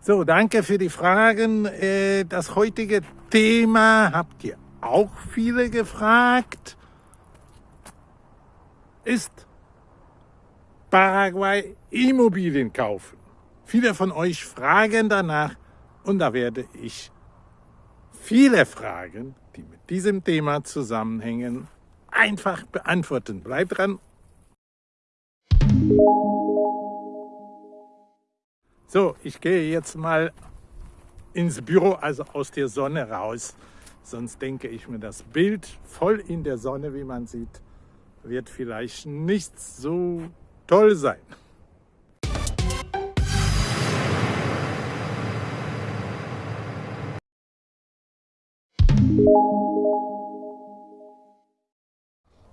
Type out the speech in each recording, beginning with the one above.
So, danke für die Fragen. Äh, das heutige Thema habt ihr auch viele gefragt. Ist Paraguay Immobilien kaufen? Viele von euch fragen danach und da werde ich viele Fragen, die mit diesem Thema zusammenhängen, einfach beantworten. Bleibt dran. So, ich gehe jetzt mal ins Büro, also aus der Sonne raus. Sonst denke ich mir, das Bild voll in der Sonne, wie man sieht, wird vielleicht nicht so toll sein.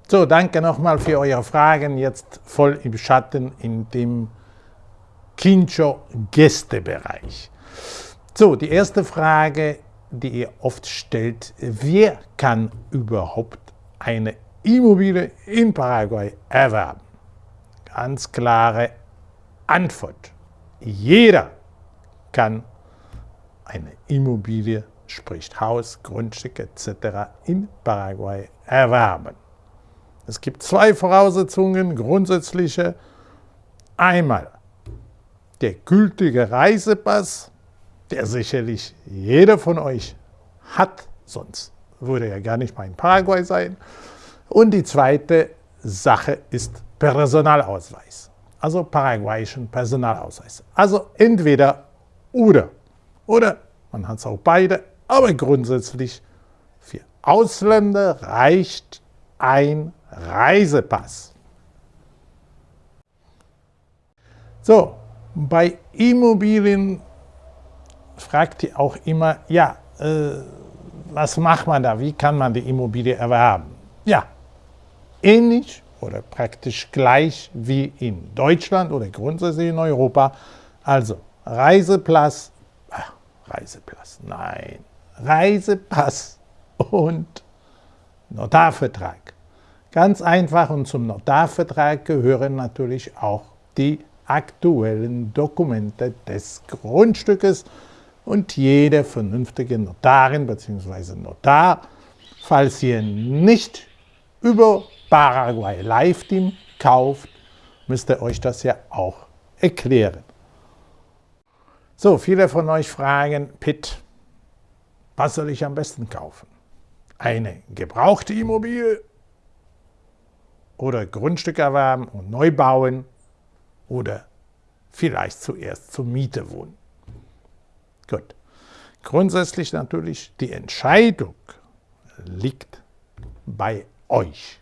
So, danke nochmal für eure Fragen. Jetzt voll im Schatten in dem Kincho Gästebereich. So, die erste Frage, die ihr oft stellt, wer kann überhaupt eine Immobilie in Paraguay erwerben? Ganz klare Antwort. Jeder kann eine Immobilie, sprich Haus, Grundstück etc. in Paraguay erwerben. Es gibt zwei Voraussetzungen, grundsätzliche. Einmal der gültige Reisepass, der sicherlich jeder von euch hat, sonst würde er gar nicht mal in Paraguay sein. Und die zweite Sache ist Personalausweis, also paraguayischen Personalausweis. Also entweder oder. Oder man hat es auch beide, aber grundsätzlich für Ausländer reicht ein Reisepass. So, bei Immobilien fragt ihr auch immer, ja, äh, was macht man da? Wie kann man die Immobilie erwerben? Ja, ähnlich oder praktisch gleich wie in Deutschland oder grundsätzlich in Europa. Also Reisepass, ach, Reisepass, nein, Reisepass und Notarvertrag. Ganz einfach und zum Notarvertrag gehören natürlich auch die aktuellen Dokumente des Grundstückes und jede vernünftige Notarin bzw. Notar, falls ihr nicht über Paraguay Live Team kauft, müsst ihr euch das ja auch erklären. So, viele von euch fragen, Pitt, was soll ich am besten kaufen? Eine gebrauchte Immobilie oder Grundstück erwerben und neu bauen oder vielleicht zuerst zur Miete wohnen. Gut. Grundsätzlich natürlich die Entscheidung liegt bei euch.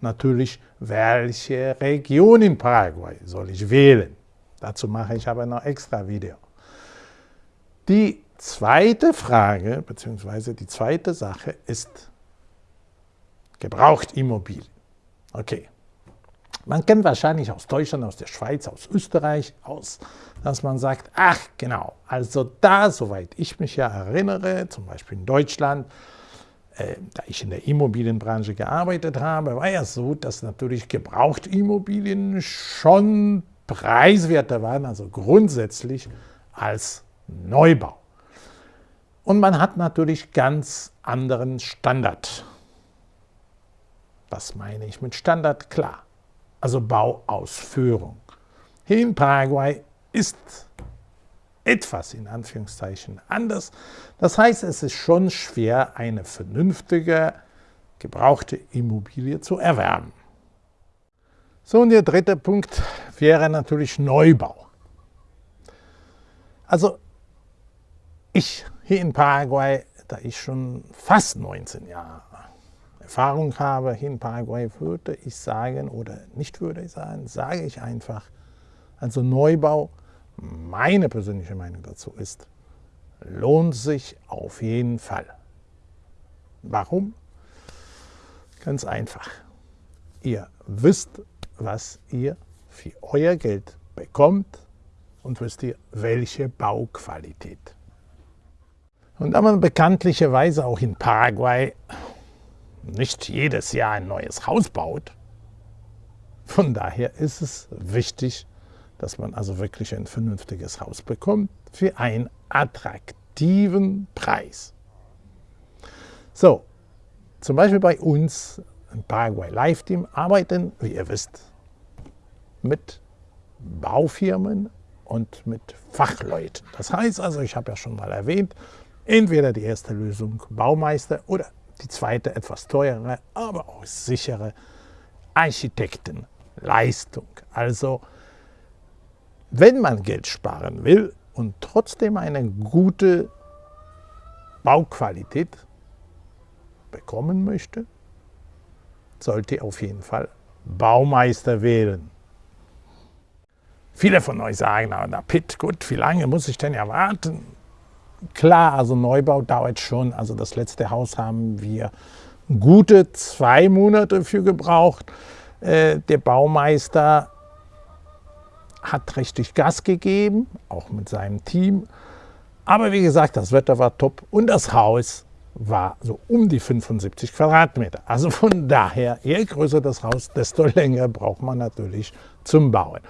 Natürlich, welche Region in Paraguay soll ich wählen? Dazu mache ich aber noch extra Video. Die zweite Frage, beziehungsweise die zweite Sache ist gebraucht Immobilien. Okay. Man kennt wahrscheinlich aus Deutschland, aus der Schweiz, aus Österreich, aus, dass man sagt, ach genau, also da, soweit ich mich ja erinnere, zum Beispiel in Deutschland, äh, da ich in der Immobilienbranche gearbeitet habe, war ja so, dass natürlich Gebrauchtimmobilien schon preiswerter waren, also grundsätzlich als Neubau. Und man hat natürlich ganz anderen Standard. Was meine ich mit Standard? Klar, also Bauausführung. Hier in Paraguay ist etwas in Anführungszeichen anders. Das heißt, es ist schon schwer, eine vernünftige, gebrauchte Immobilie zu erwerben. So, und der dritte Punkt wäre natürlich Neubau. Also ich hier in Paraguay, da ich schon fast 19 Jahre Erfahrung habe hier in Paraguay, würde ich sagen, oder nicht würde ich sagen, sage ich einfach, also Neubau, meine persönliche Meinung dazu ist, lohnt sich auf jeden Fall. Warum? Ganz einfach. Ihr wisst, was ihr für euer Geld bekommt und wisst ihr, welche Bauqualität. Und da man bekanntlicherweise auch in Paraguay nicht jedes Jahr ein neues Haus baut. Von daher ist es wichtig, dass man also wirklich ein vernünftiges Haus bekommt für einen attraktiven Preis. So, zum Beispiel bei uns im Paraguay Live Team arbeiten, wie ihr wisst, mit Baufirmen und mit Fachleuten. Das heißt also, ich habe ja schon mal erwähnt, entweder die erste Lösung Baumeister oder die zweite etwas teurere, aber auch sichere Architektenleistung. Also wenn man Geld sparen will und trotzdem eine gute Bauqualität bekommen möchte, sollte auf jeden Fall Baumeister wählen. Viele von euch sagen, na Pitt, gut, wie lange muss ich denn erwarten? Klar, also Neubau dauert schon. Also das letzte Haus haben wir gute zwei Monate für gebraucht. Äh, der Baumeister hat richtig Gas gegeben, auch mit seinem Team. Aber wie gesagt, das Wetter war top und das Haus war so um die 75 Quadratmeter. Also von daher, je größer das Haus, desto länger braucht man natürlich zum Bauen.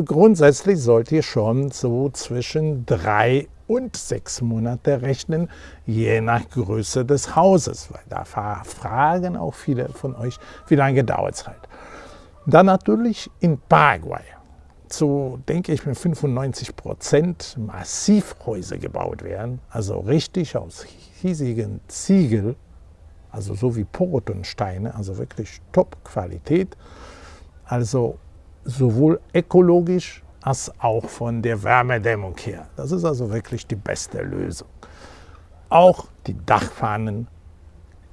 Also grundsätzlich sollt ihr schon so zwischen drei und sechs Monate rechnen, je nach Größe des Hauses. Weil da fragen auch viele von euch, wie lange dauert es halt. Dann natürlich in Paraguay. So denke ich mir 95 Prozent Massivhäuser gebaut werden, also richtig aus hiesigen Ziegel, also so wie Portonsteine, also wirklich Top-Qualität. Also sowohl ökologisch als auch von der Wärmedämmung her. Das ist also wirklich die beste Lösung. Auch die Dachpfannen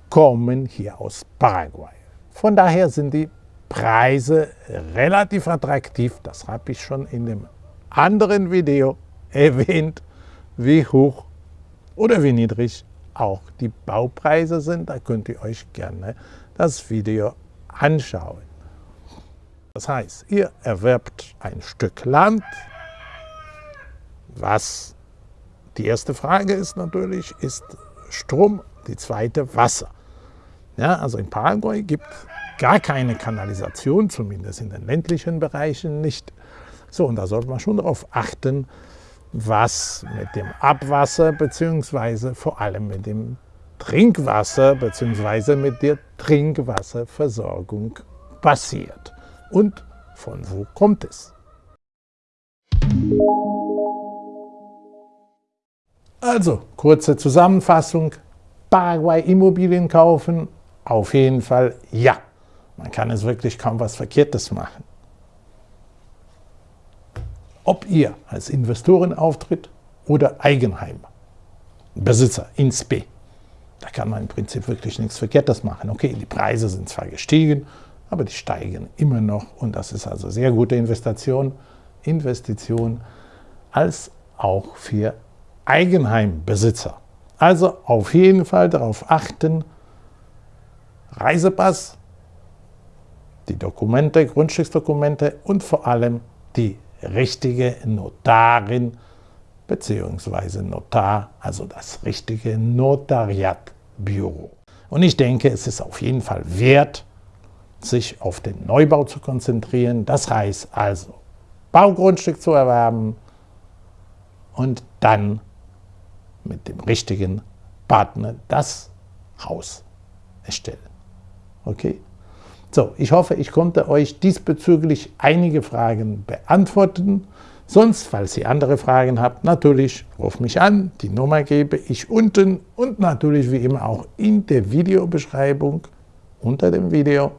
kommen hier aus Paraguay. Von daher sind die Preise relativ attraktiv. Das habe ich schon in dem anderen Video erwähnt, wie hoch oder wie niedrig auch die Baupreise sind. Da könnt ihr euch gerne das Video anschauen. Das heißt, ihr erwerbt ein Stück Land, was die erste Frage ist natürlich, ist Strom, die zweite Wasser. Ja, also in Paraguay gibt es gar keine Kanalisation, zumindest in den ländlichen Bereichen nicht. So, und da sollte man schon darauf achten, was mit dem Abwasser bzw. vor allem mit dem Trinkwasser bzw. mit der Trinkwasserversorgung passiert und von wo kommt es. Also, kurze Zusammenfassung. Paraguay Immobilien kaufen? Auf jeden Fall ja. Man kann es wirklich kaum was Verkehrtes machen. Ob ihr als Investoren auftritt oder Eigenheim, Besitzer, ins B, da kann man im Prinzip wirklich nichts Verkehrtes machen. Okay, die Preise sind zwar gestiegen, aber die steigen immer noch und das ist also sehr gute Investition, Investition als auch für Eigenheimbesitzer. Also auf jeden Fall darauf achten, Reisepass, die Dokumente, Grundstücksdokumente und vor allem die richtige Notarin bzw. Notar, also das richtige Notariatbüro. Und ich denke, es ist auf jeden Fall wert, sich auf den Neubau zu konzentrieren. Das heißt also, Baugrundstück zu erwerben und dann mit dem richtigen Partner das Haus erstellen. Okay? So, ich hoffe, ich konnte euch diesbezüglich einige Fragen beantworten. Sonst, falls ihr andere Fragen habt, natürlich ruft mich an. Die Nummer gebe ich unten und natürlich wie immer auch in der Videobeschreibung unter dem Video.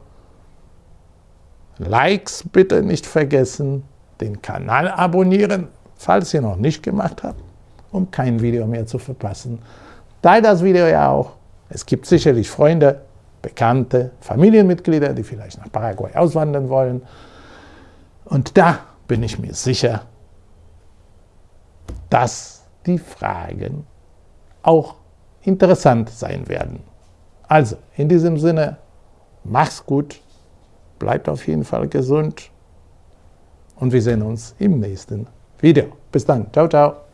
Likes bitte nicht vergessen, den Kanal abonnieren, falls ihr noch nicht gemacht habt, um kein Video mehr zu verpassen. Teilt das Video ja auch. Es gibt sicherlich Freunde, Bekannte, Familienmitglieder, die vielleicht nach Paraguay auswandern wollen. Und da bin ich mir sicher, dass die Fragen auch interessant sein werden. Also, in diesem Sinne, Mach's gut, bleibt auf jeden Fall gesund und wir sehen uns im nächsten Video. Bis dann. Ciao, ciao.